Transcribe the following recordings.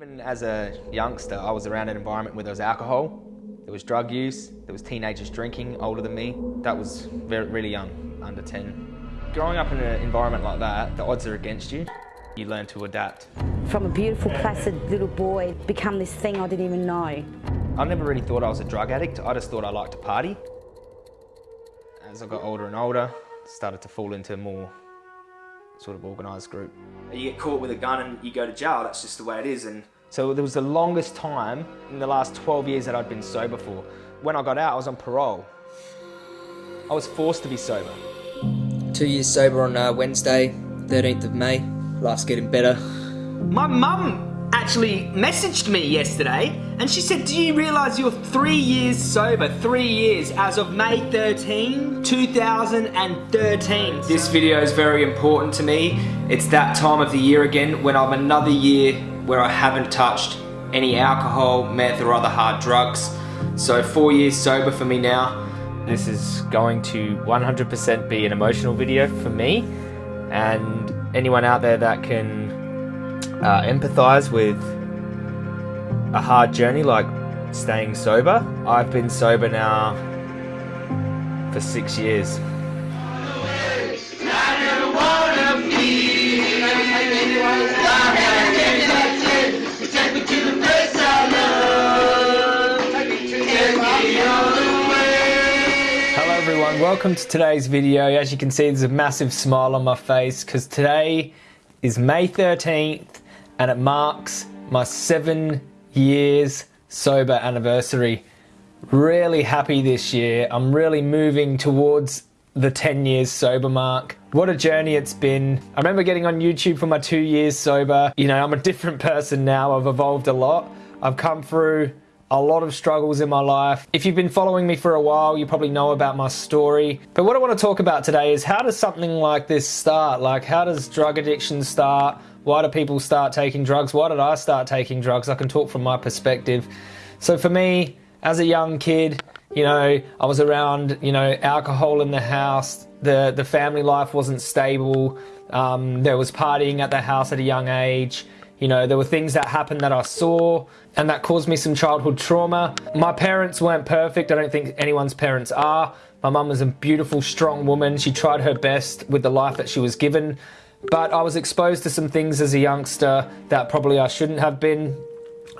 Even as a youngster, I was around an environment where there was alcohol, there was drug use, there was teenagers drinking older than me. That was very, really young, under 10. Growing up in an environment like that, the odds are against you. You learn to adapt. From a beautiful, placid little boy, become this thing I didn't even know. I never really thought I was a drug addict. I just thought I liked to party. As I got older and older, started to fall into more sort of organised group. You get caught with a gun and you go to jail, that's just the way it is. And so there was the longest time in the last 12 years that I'd been sober for. When I got out, I was on parole. I was forced to be sober. Two years sober on uh, Wednesday, 13th of May. Life's getting better. My mum actually messaged me yesterday and she said, Do you realise you're three years sober? Three years as of May 13, 2013. This video is very important to me. It's that time of the year again when I'm another year where I haven't touched any alcohol, meth, or other hard drugs. So, four years sober for me now. This is going to 100% be an emotional video for me and anyone out there that can uh, empathize with a hard journey like staying sober. I've been sober now for six years. Hello everyone, welcome to today's video. As you can see, there's a massive smile on my face because today is May 13th and it marks my seven years sober anniversary. Really happy this year. I'm really moving towards the 10 years sober mark. What a journey it's been. I remember getting on YouTube for my two years sober. You know, I'm a different person now. I've evolved a lot. I've come through a lot of struggles in my life. If you've been following me for a while, you probably know about my story. But what I want to talk about today is how does something like this start? Like, how does drug addiction start? Why do people start taking drugs? Why did I start taking drugs? I can talk from my perspective. So for me, as a young kid, you know, I was around, you know, alcohol in the house. The the family life wasn't stable. Um, there was partying at the house at a young age. You know, there were things that happened that I saw and that caused me some childhood trauma. My parents weren't perfect. I don't think anyone's parents are. My mum was a beautiful, strong woman. She tried her best with the life that she was given. But I was exposed to some things as a youngster that probably I shouldn't have been.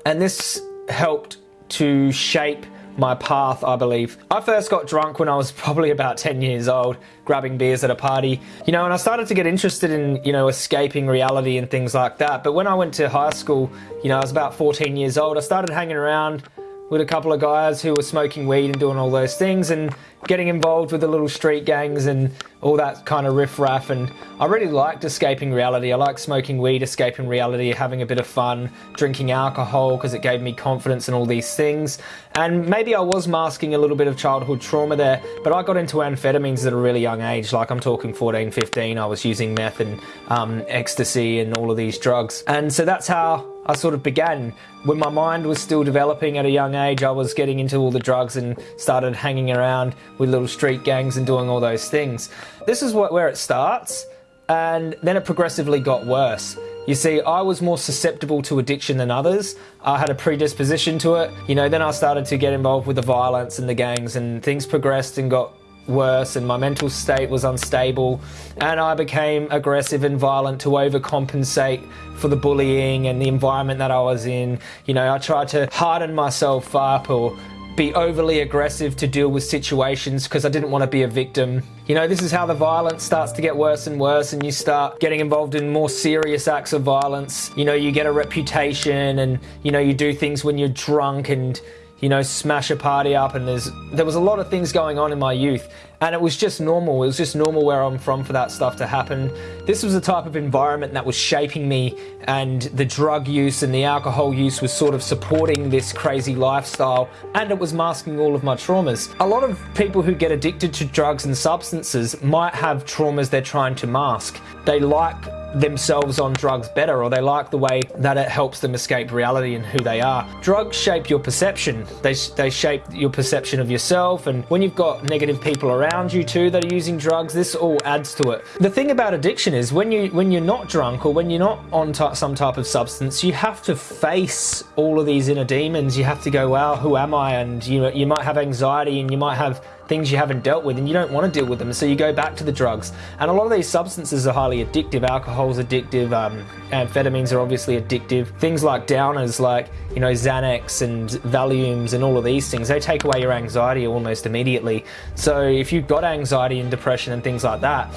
And this helped to shape my path, I believe. I first got drunk when I was probably about 10 years old, grabbing beers at a party, you know, and I started to get interested in, you know, escaping reality and things like that. But when I went to high school, you know, I was about 14 years old, I started hanging around with a couple of guys who were smoking weed and doing all those things and getting involved with the little street gangs and all that kind of riffraff. And I really liked escaping reality. I liked smoking weed, escaping reality, having a bit of fun, drinking alcohol because it gave me confidence and all these things. And maybe I was masking a little bit of childhood trauma there, but I got into amphetamines at a really young age. Like I'm talking 14, 15. I was using meth and um, ecstasy and all of these drugs. And so that's how I sort of began. When my mind was still developing at a young age, I was getting into all the drugs and started hanging around with little street gangs and doing all those things. This is what, where it starts, and then it progressively got worse. You see, I was more susceptible to addiction than others. I had a predisposition to it. You know, then I started to get involved with the violence and the gangs, and things progressed and got worse and my mental state was unstable and I became aggressive and violent to overcompensate for the bullying and the environment that I was in. You know, I tried to harden myself up or be overly aggressive to deal with situations because I didn't want to be a victim. You know, this is how the violence starts to get worse and worse, and you start getting involved in more serious acts of violence. You know, you get a reputation, and you know, you do things when you're drunk and you know, smash a party up and there's there was a lot of things going on in my youth and it was just normal. It was just normal where I'm from for that stuff to happen. This was the type of environment that was shaping me and the drug use and the alcohol use was sort of supporting this crazy lifestyle and it was masking all of my traumas. A lot of people who get addicted to drugs and substances might have traumas they're trying to mask. They like themselves on drugs better or they like the way that it helps them escape reality and who they are. Drugs shape your perception. They, they shape your perception of yourself and when you've got negative people around you too that are using drugs, this all adds to it. The thing about addiction is when you when you're not drunk or when you're not on some type of substance, you have to face all of these inner demons. You have to go, wow, who am I? And you know, you might have anxiety and you might have things you haven't dealt with and you don't want to deal with them so you go back to the drugs. And a lot of these substances are highly addictive. Alcohol's addictive um, amphetamines are obviously addictive. Things like downers like you know xanax and valiums and all of these things they take away your anxiety almost immediately. So if you've got anxiety and depression and things like that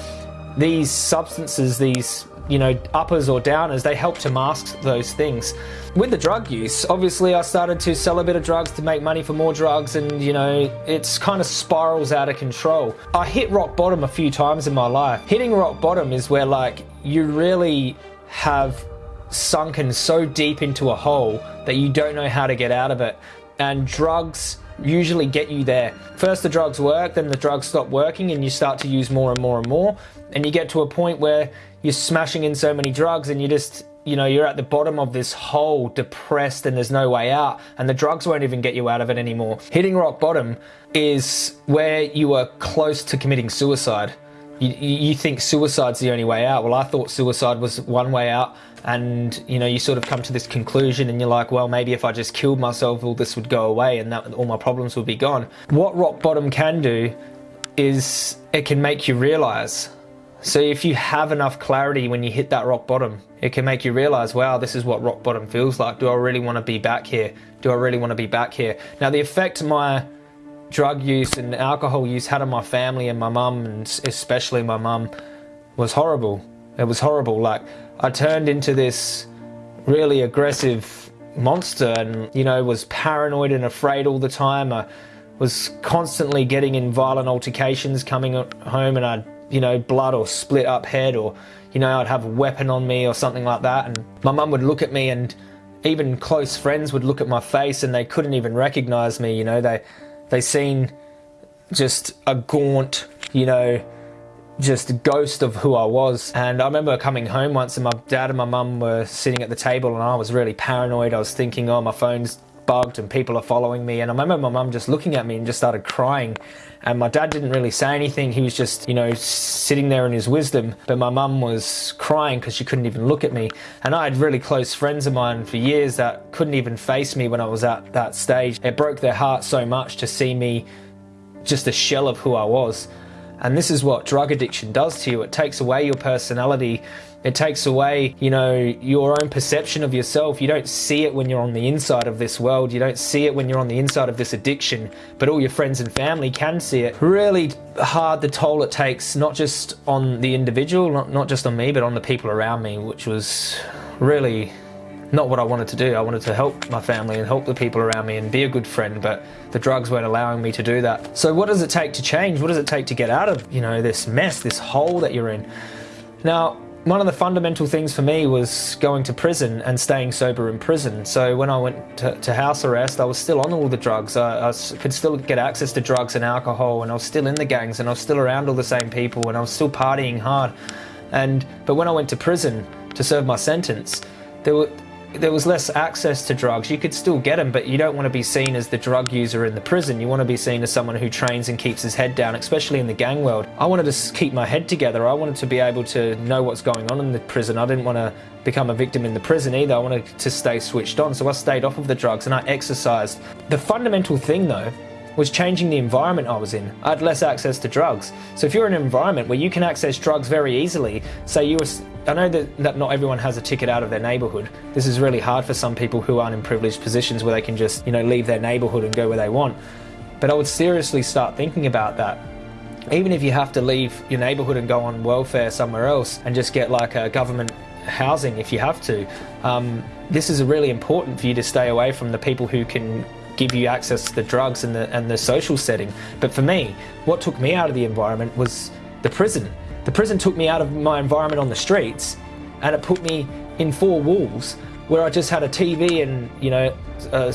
these substances these you know, uppers or downers, they help to mask those things. With the drug use, obviously I started to sell a bit of drugs to make money for more drugs and, you know, it's kind of spirals out of control. I hit rock bottom a few times in my life. Hitting rock bottom is where like you really have sunken so deep into a hole that you don't know how to get out of it. And drugs usually get you there. First the drugs work, then the drugs stop working and you start to use more and more and more. And you get to a point where you're smashing in so many drugs and you just you know you're at the bottom of this hole depressed and there's no way out. And the drugs won't even get you out of it anymore. Hitting rock bottom is where you are close to committing suicide. You, you think suicide's the only way out. Well i thought suicide was one way out and you know you sort of come to this conclusion and you're like well maybe if i just killed myself all this would go away and that all my problems would be gone what rock bottom can do is it can make you realize so if you have enough clarity when you hit that rock bottom, it can make you realize, wow, this is what rock bottom feels like. Do I really want to be back here? Do I really want to be back here? Now the effect my drug use and alcohol use had on my family and my mum, and especially my mum, was horrible. It was horrible. Like I turned into this really aggressive monster and, you know, was paranoid and afraid all the time. I was constantly getting in violent altercations coming home and I'd you know, blood or split up head or, you know, I'd have a weapon on me or something like that. And my mum would look at me and even close friends would look at my face and they couldn't even recognize me, you know, they, they seen just a gaunt, you know, just a ghost of who I was. And I remember coming home once and my dad and my mum were sitting at the table and I was really paranoid. I was thinking, oh, my phone's bugged and people are following me. And I remember my mum just looking at me and just started crying. And my dad didn't really say anything. He was just, you know, sitting there in his wisdom. But my mum was crying because she couldn't even look at me. And I had really close friends of mine for years that couldn't even face me when I was at that stage. It broke their heart so much to see me just a shell of who I was. And this is what drug addiction does to you. It takes away your personality it takes away, you know, your own perception of yourself. You don't see it when you're on the inside of this world. You don't see it when you're on the inside of this addiction, but all your friends and family can see it. Really hard the toll it takes, not just on the individual, not, not just on me, but on the people around me, which was really not what I wanted to do. I wanted to help my family and help the people around me and be a good friend, but the drugs weren't allowing me to do that. So what does it take to change? What does it take to get out of, you know, this mess, this hole that you're in? Now, one of the fundamental things for me was going to prison and staying sober in prison. So when I went to, to house arrest, I was still on all the drugs. I, I, could still get access to drugs and alcohol, and I was still in the gangs, and I was still around all the same people, and I was still partying hard. And but when I went to prison to serve my sentence, there were there was less access to drugs. You could still get them, but you don't want to be seen as the drug user in the prison. You want to be seen as someone who trains and keeps his head down, especially in the gang world. I wanted to keep my head together. I wanted to be able to know what's going on in the prison. I didn't want to become a victim in the prison either. I wanted to stay switched on, so I stayed off of the drugs and I exercised. The fundamental thing though was changing the environment I was in. I had less access to drugs. So if you're in an environment where you can access drugs very easily, say you were, I know that, that not everyone has a ticket out of their neighborhood. This is really hard for some people who aren't in privileged positions where they can just, you know, leave their neighborhood and go where they want. But I would seriously start thinking about that. Even if you have to leave your neighborhood and go on welfare somewhere else and just get like a government housing if you have to, um, this is really important for you to stay away from the people who can give you access to the drugs and the, and the social setting. But for me, what took me out of the environment was the prison. The prison took me out of my environment on the streets and it put me in four walls where I just had a TV and, you know, a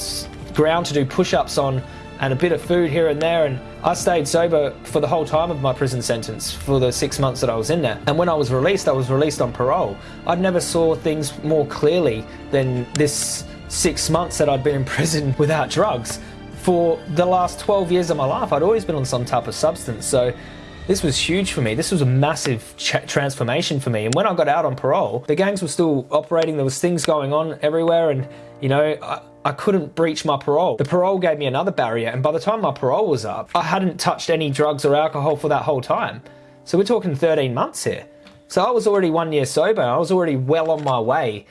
ground to do push-ups on and a bit of food here and there and I stayed sober for the whole time of my prison sentence for the six months that I was in there. And when I was released, I was released on parole. I never saw things more clearly than this six months that I'd been in prison without drugs. For the last 12 years of my life, I'd always been on some type of substance. So this was huge for me. This was a massive transformation for me. And when I got out on parole, the gangs were still operating. There was things going on everywhere, and you know, I, I couldn't breach my parole. The parole gave me another barrier, and by the time my parole was up, I hadn't touched any drugs or alcohol for that whole time. So we're talking 13 months here. So I was already one year sober. I was already well on my way.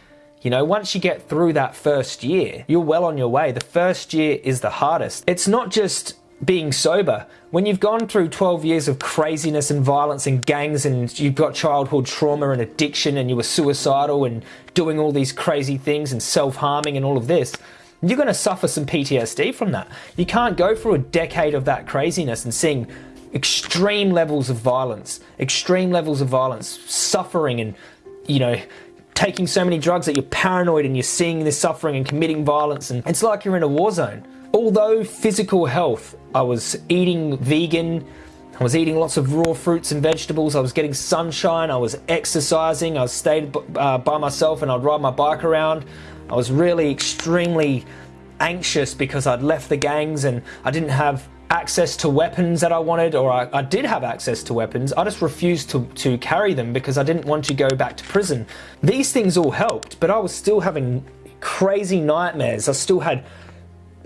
You know, once you get through that first year, you're well on your way. The first year is the hardest. It's not just being sober. When you've gone through 12 years of craziness and violence and gangs and you've got childhood trauma and addiction and you were suicidal and doing all these crazy things and self-harming and all of this, you're going to suffer some PTSD from that. You can't go through a decade of that craziness and seeing extreme levels of violence, extreme levels of violence, suffering and, you know, taking so many drugs that you're paranoid and you're seeing this suffering and committing violence and it's like you're in a war zone. Although physical health, I was eating vegan, I was eating lots of raw fruits and vegetables, I was getting sunshine, I was exercising, I stayed uh, by myself and I'd ride my bike around. I was really extremely anxious because I'd left the gangs and I didn't have access to weapons that I wanted, or I, I, did have access to weapons, I just refused to, to carry them because I didn't want to go back to prison. These things all helped, but I was still having crazy nightmares. I still had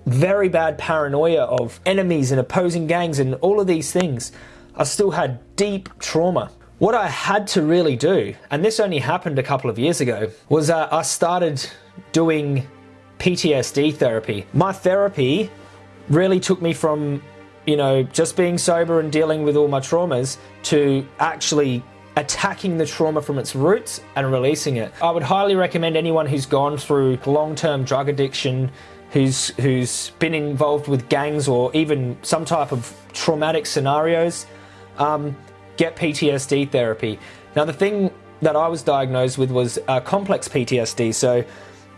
very bad paranoia of enemies and opposing gangs and all of these things, I still had deep trauma. What I had to really do, and this only happened a couple of years ago, was I started doing PTSD therapy. My therapy really took me from, you know, just being sober and dealing with all my traumas to actually attacking the trauma from its roots and releasing it. I would highly recommend anyone who's gone through long-term drug addiction, who's who's been involved with gangs or even some type of traumatic scenarios, um, get PTSD therapy. Now the thing that I was diagnosed with was uh, complex PTSD. So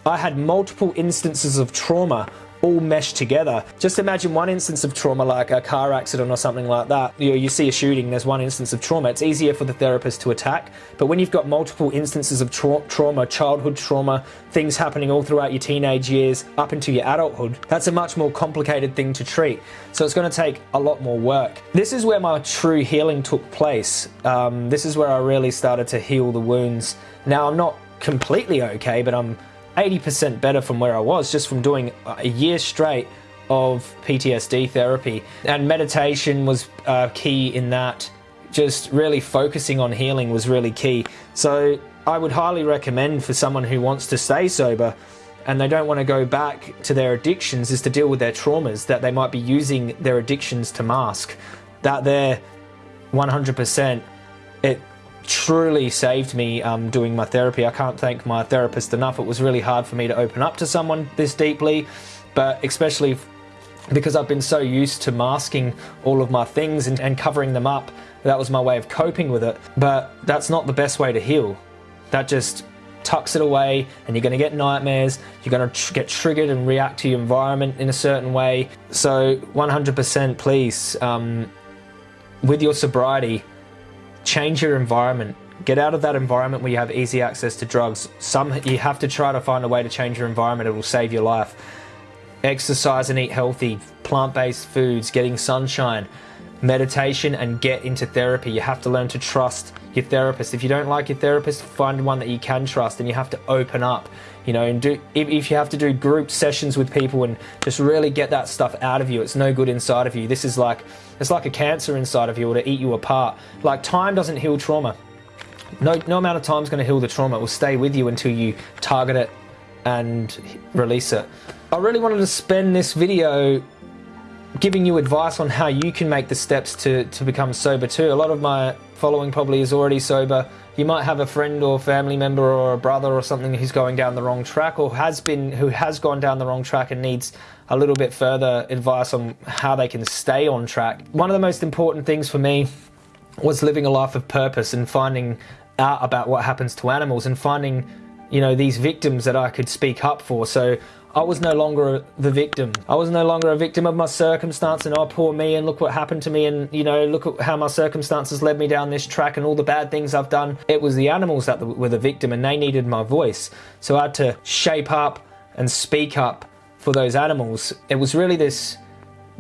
I had multiple instances of trauma all meshed together. Just imagine one instance of trauma like a car accident or something like that. You, know, you see a shooting, there's one instance of trauma. It's easier for the therapist to attack. But when you've got multiple instances of tra trauma, childhood trauma, things happening all throughout your teenage years up into your adulthood, that's a much more complicated thing to treat. So it's going to take a lot more work. This is where my true healing took place. Um, this is where I really started to heal the wounds. Now I'm not completely okay, but I'm 80% better from where I was just from doing a year straight of PTSD therapy. And meditation was uh, key in that. Just really focusing on healing was really key. So I would highly recommend for someone who wants to stay sober and they don't want to go back to their addictions is to deal with their traumas that they might be using their addictions to mask. That they're 100% it truly saved me um, doing my therapy. I can't thank my therapist enough. It was really hard for me to open up to someone this deeply, but especially because I've been so used to masking all of my things and, and covering them up. That was my way of coping with it. But that's not the best way to heal. That just tucks it away and you're going to get nightmares you're going to tr get triggered and react to your environment in a certain way so 100% please um, with your sobriety change your environment. Get out of that environment where you have easy access to drugs. Some you have to try to find a way to change your environment. It will save your life. Exercise and eat healthy, plant-based foods, getting sunshine, meditation and get into therapy. You have to learn to trust your therapist. If you don't like your therapist, find one that you can trust and you have to open up, you know, and do if, you have to do group sessions with people and just really get that stuff out of you. It's no good inside of you. This is like it's like a cancer inside of you or to eat you apart. Like time doesn't heal trauma. No, no amount of time is going to heal the trauma. It will stay with you until you target it and release it. I really wanted to spend this video giving you advice on how you can make the steps to, to become sober too. A lot of my following probably is already sober. You might have a friend or family member or a brother or something who's going down the wrong track or has been who has gone down the wrong track and needs a little bit further advice on how they can stay on track. One of the most important things for me was living a life of purpose and finding out about what happens to animals and finding you know, these victims that I could speak up for. So I was no longer the victim. I was no longer a victim of my circumstance and oh poor me and look what happened to me and you know look at how my circumstances led me down this track and all the bad things I've done. It was the animals that were the victim and they needed my voice. So I had to shape up and speak up for those animals. It was really this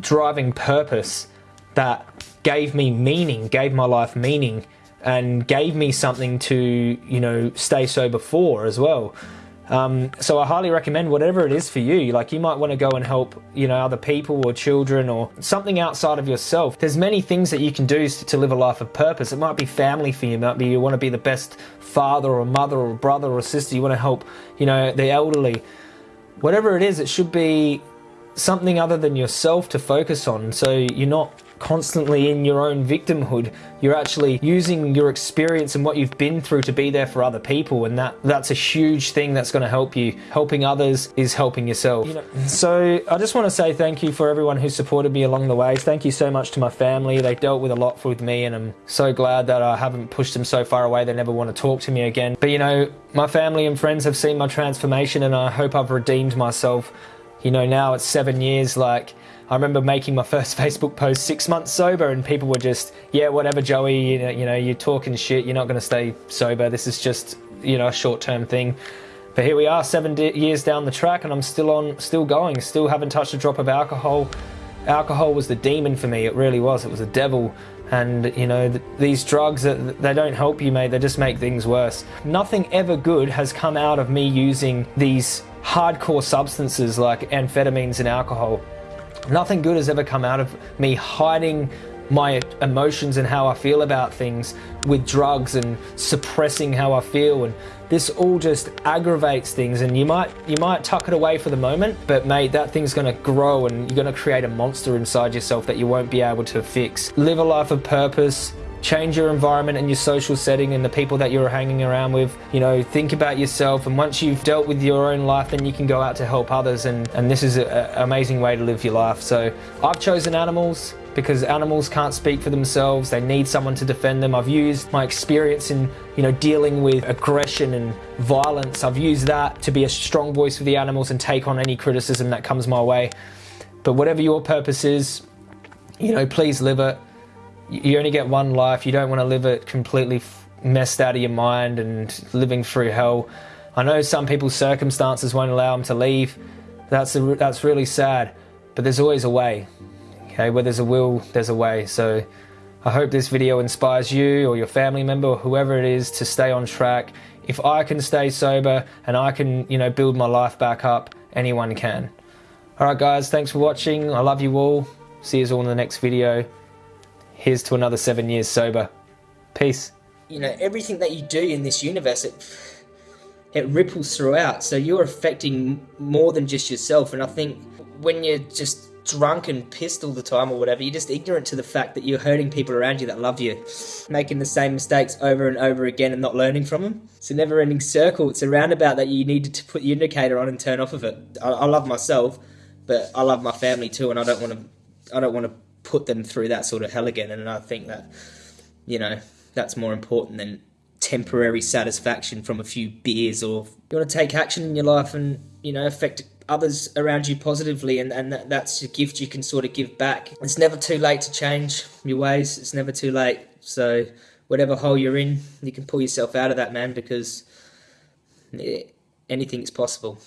driving purpose that gave me meaning, gave my life meaning and gave me something to, you know, stay sober for as well. Um, so I highly recommend whatever it is for you. Like you might want to go and help, you know, other people or children or something outside of yourself. There's many things that you can do to live a life of purpose. It might be family for you. It might be you want to be the best father or mother or brother or sister. You want to help, you know, the elderly. Whatever it is, it should be something other than yourself to focus on. So you're not constantly in your own victimhood. You're actually using your experience and what you've been through to be there for other people, and that that's a huge thing that's going to help you. Helping others is helping yourself. You know, so I just want to say thank you for everyone who supported me along the way. Thank you so much to my family. They dealt with a lot with me, and I'm so glad that I haven't pushed them so far away they never want to talk to me again. But you know, my family and friends have seen my transformation, and I hope I've redeemed myself. You know, now it's seven years, like I remember making my first Facebook post six months sober, and people were just, yeah, whatever, Joey, you know, you know you're talking shit, you're not going to stay sober. This is just, you know, a short term thing. But here we are, seven years down the track, and I'm still on, still going, still haven't touched a drop of alcohol. Alcohol was the demon for me. It really was. It was a devil. And you know th these drugs, uh, they don't help you, mate. They just make things worse. Nothing ever good has come out of me using these hardcore substances like amphetamines and alcohol. Nothing good has ever come out of me hiding my emotions and how I feel about things with drugs and suppressing how I feel. And this all just aggravates things. And you might you might tuck it away for the moment but mate that thing's going to grow and you're going to create a monster inside yourself that you won't be able to fix. Live a life of purpose change your environment and your social setting and the people that you're hanging around with. You know think about yourself and once you've dealt with your own life then you can go out to help others and and this is an amazing way to live your life. So i've chosen animals because animals can't speak for themselves. They need someone to defend them. I've used my experience in you know dealing with aggression and violence. I've used that to be a strong voice for the animals and take on any criticism that comes my way. But whatever your purpose is you know please live it you only get one life. You don't want to live it completely messed out of your mind and living through hell. I know some people's circumstances won't allow them to leave. That's a, that's really sad, but there's always a way. Okay, where there's a will, there's a way. So I hope this video inspires you or your family member or whoever it is to stay on track. If I can stay sober and I can, you know, build my life back up, anyone can. All right, guys, thanks for watching. I love you all. See you all in the next video here's to another seven years sober. Peace. You know, everything that you do in this universe, it it ripples throughout. So you're affecting more than just yourself. And I think when you're just drunk and pissed all the time or whatever, you're just ignorant to the fact that you're hurting people around you that love you, making the same mistakes over and over again and not learning from them. It's a never ending circle. It's a roundabout that you need to put your indicator on and turn off of it. I, I love myself, but I love my family too, and I don't want to. I don't want to put them through that sort of hell again. And I think that, you know, that's more important than temporary satisfaction from a few beers or you want to take action in your life and, you know, affect others around you positively and, and that, that's a gift you can sort of give back. It's never too late to change your ways. It's never too late. So whatever hole you're in, you can pull yourself out of that, man, because anything is possible.